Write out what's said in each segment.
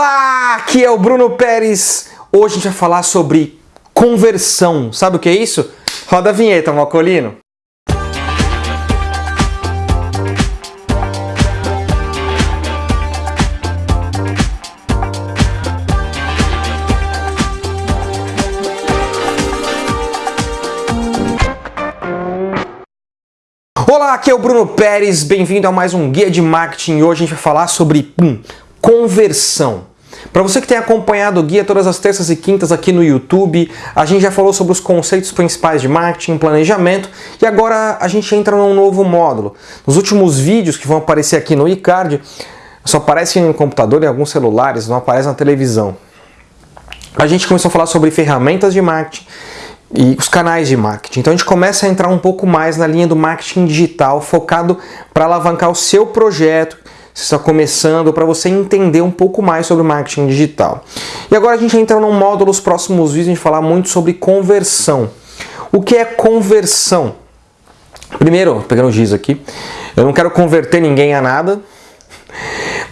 Olá, aqui é o Bruno Pérez. Hoje a gente vai falar sobre conversão. Sabe o que é isso? Roda a vinheta, Malcolino. Olá, aqui é o Bruno Pérez, bem-vindo a mais um Guia de Marketing. Hoje a gente vai falar sobre pum, conversão. Para você que tem acompanhado o guia todas as terças e quintas aqui no YouTube, a gente já falou sobre os conceitos principais de marketing, planejamento e agora a gente entra num novo módulo. Nos últimos vídeos que vão aparecer aqui no iCard, só aparecem no computador e alguns celulares, não aparece na televisão. A gente começou a falar sobre ferramentas de marketing e os canais de marketing. Então a gente começa a entrar um pouco mais na linha do marketing digital, focado para alavancar o seu projeto, você está começando, para você entender um pouco mais sobre marketing digital. E agora a gente entra num módulo, os próximos vídeos, a gente falar muito sobre conversão. O que é conversão? Primeiro, pegando o giz aqui, eu não quero converter ninguém a nada,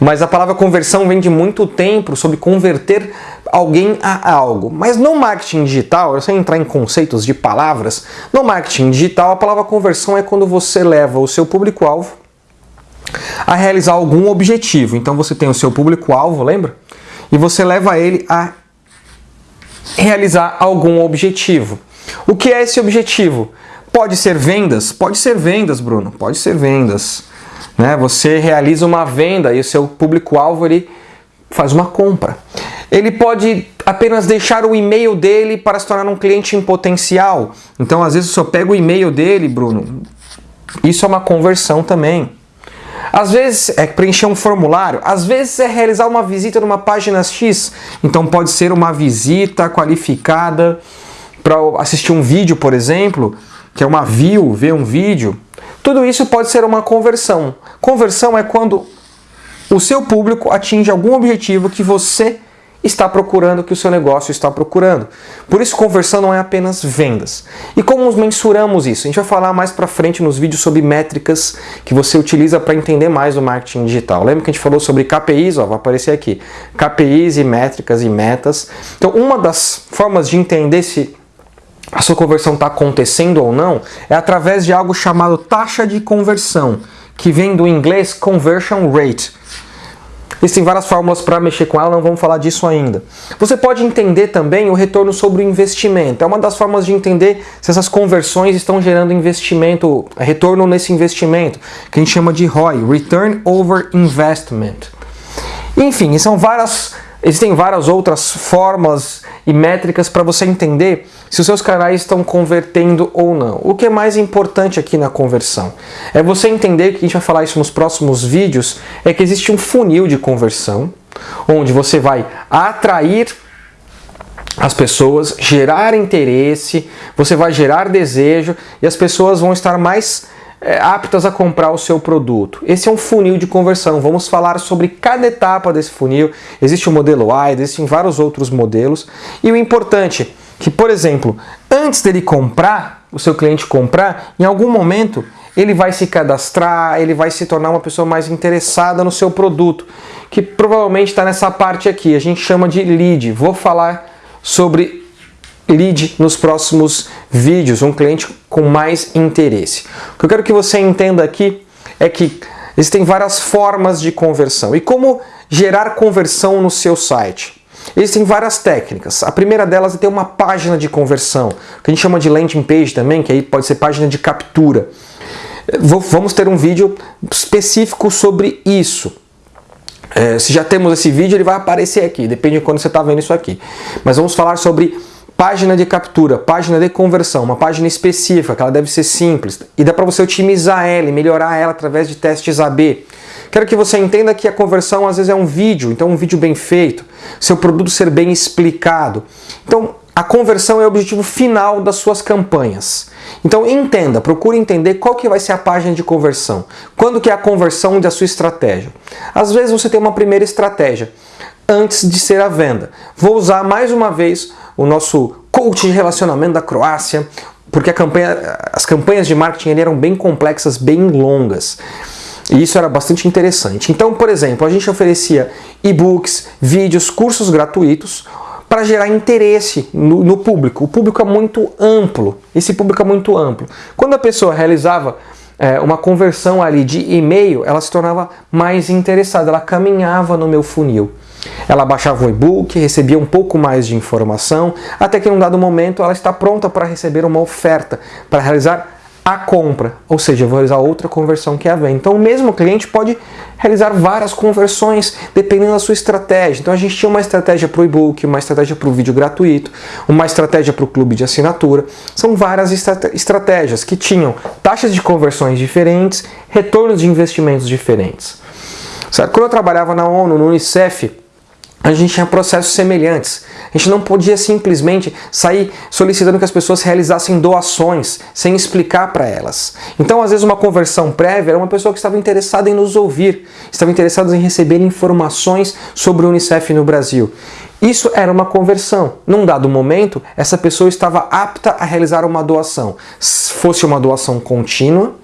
mas a palavra conversão vem de muito tempo sobre converter alguém a algo. Mas no marketing digital, sem entrar em conceitos de palavras, no marketing digital a palavra conversão é quando você leva o seu público-alvo a realizar algum objetivo. Então você tem o seu público-alvo, lembra? E você leva ele a realizar algum objetivo. O que é esse objetivo? Pode ser vendas? Pode ser vendas, Bruno. Pode ser vendas. Né? Você realiza uma venda e o seu público-alvo faz uma compra. Ele pode apenas deixar o e-mail dele para se tornar um cliente em potencial. Então, às vezes, eu pego o e-mail dele, Bruno. Isso é uma conversão também. Às vezes é preencher um formulário, às vezes é realizar uma visita numa página X, então pode ser uma visita qualificada para assistir um vídeo, por exemplo, que é uma view, ver um vídeo. Tudo isso pode ser uma conversão. Conversão é quando o seu público atinge algum objetivo que você está procurando, que o seu negócio está procurando. Por isso, conversão não é apenas vendas. E como mensuramos isso? A gente vai falar mais para frente nos vídeos sobre métricas que você utiliza para entender mais o marketing digital. Lembra que a gente falou sobre KPIs? Ó, vai aparecer aqui. KPIs e métricas e metas. Então, uma das formas de entender se a sua conversão está acontecendo ou não é através de algo chamado taxa de conversão, que vem do inglês conversion rate. Existem várias fórmulas para mexer com ela, não vamos falar disso ainda. Você pode entender também o retorno sobre o investimento. É uma das formas de entender se essas conversões estão gerando investimento, retorno nesse investimento, que a gente chama de ROI, Return Over Investment. Enfim, são várias Existem várias outras formas e métricas para você entender se os seus canais estão convertendo ou não. O que é mais importante aqui na conversão é você entender, que a gente vai falar isso nos próximos vídeos, é que existe um funil de conversão, onde você vai atrair as pessoas, gerar interesse, você vai gerar desejo e as pessoas vão estar mais aptas a comprar o seu produto. Esse é um funil de conversão. Vamos falar sobre cada etapa desse funil. Existe o modelo A, existem vários outros modelos. E o importante é que, por exemplo, antes dele comprar, o seu cliente comprar, em algum momento ele vai se cadastrar, ele vai se tornar uma pessoa mais interessada no seu produto, que provavelmente está nessa parte aqui, a gente chama de lead. Vou falar sobre lead nos próximos vídeos, um cliente com mais interesse. O que eu quero que você entenda aqui é que existem várias formas de conversão. E como gerar conversão no seu site? Existem várias técnicas. A primeira delas é ter uma página de conversão, que a gente chama de landing page também, que aí pode ser página de captura. Vamos ter um vídeo específico sobre isso. É, se já temos esse vídeo, ele vai aparecer aqui, depende de quando você está vendo isso aqui. Mas vamos falar sobre Página de captura, página de conversão, uma página específica, que ela deve ser simples. E dá para você otimizar ela e melhorar ela através de testes AB. Quero que você entenda que a conversão às vezes é um vídeo, então um vídeo bem feito, seu produto ser bem explicado. Então a conversão é o objetivo final das suas campanhas. Então entenda, procure entender qual que vai ser a página de conversão. Quando que é a conversão da sua estratégia. Às vezes você tem uma primeira estratégia antes de ser a venda. Vou usar mais uma vez o nosso coach de relacionamento da Croácia, porque campanha, as campanhas de marketing eram bem complexas, bem longas. E isso era bastante interessante. Então, por exemplo, a gente oferecia e-books, vídeos, cursos gratuitos para gerar interesse no, no, público. O público é muito amplo. Esse público é muito amplo. Quando a pessoa realizava é, uma conversão ali de e-mail, ela se tornava mais interessada, ela caminhava no meu funil. Ela baixava o e-book, recebia um pouco mais de informação, até que em um dado momento ela está pronta para receber uma oferta, para realizar a compra, ou seja, vou realizar outra conversão que é a venda. Então o mesmo cliente pode realizar várias conversões dependendo da sua estratégia. Então a gente tinha uma estratégia para o e-book, uma estratégia para o vídeo gratuito, uma estratégia para o clube de assinatura. São várias estratégias que tinham taxas de conversões diferentes, retornos de investimentos diferentes. Certo? Quando eu trabalhava na ONU, no Unicef, a gente tinha processos semelhantes. A gente não podia simplesmente sair solicitando que as pessoas realizassem doações sem explicar para elas. Então, às vezes, uma conversão prévia era uma pessoa que estava interessada em nos ouvir, estava interessada em receber informações sobre o Unicef no Brasil. Isso era uma conversão. Num dado momento, essa pessoa estava apta a realizar uma doação. Se fosse uma doação contínua,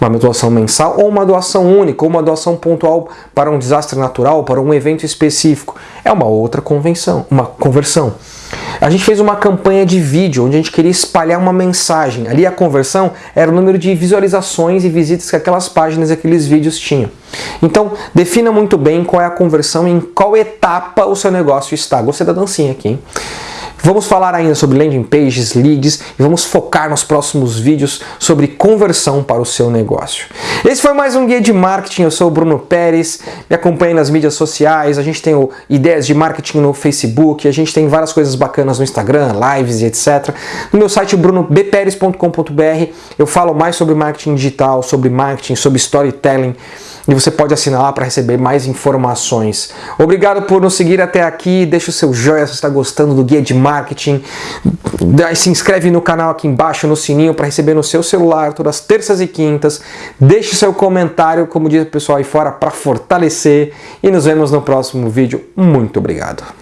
uma doação mensal ou uma doação única, ou uma doação pontual para um desastre natural, para um evento específico. É uma outra convenção, uma conversão. A gente fez uma campanha de vídeo onde a gente queria espalhar uma mensagem. Ali a conversão era o número de visualizações e visitas que aquelas páginas e aqueles vídeos tinham. Então, defina muito bem qual é a conversão e em qual etapa o seu negócio está. Gostei da dancinha aqui, hein? Vamos falar ainda sobre landing pages, leads e vamos focar nos próximos vídeos sobre conversão para o seu negócio. Esse foi mais um guia de marketing. Eu sou o Bruno Pérez. Me acompanhe nas mídias sociais. A gente tem o ideias de marketing no Facebook. A gente tem várias coisas bacanas no Instagram, lives e etc. No meu site brunobperes.com.br eu falo mais sobre marketing digital, sobre marketing, sobre storytelling e você pode assinar lá para receber mais informações. Obrigado por nos seguir até aqui, deixa o seu joinha se está gostando do guia de marketing, se inscreve no canal aqui embaixo, no sininho para receber no seu celular todas as terças e quintas, deixe seu comentário, como diz o pessoal aí fora, para fortalecer e nos vemos no próximo vídeo. Muito obrigado!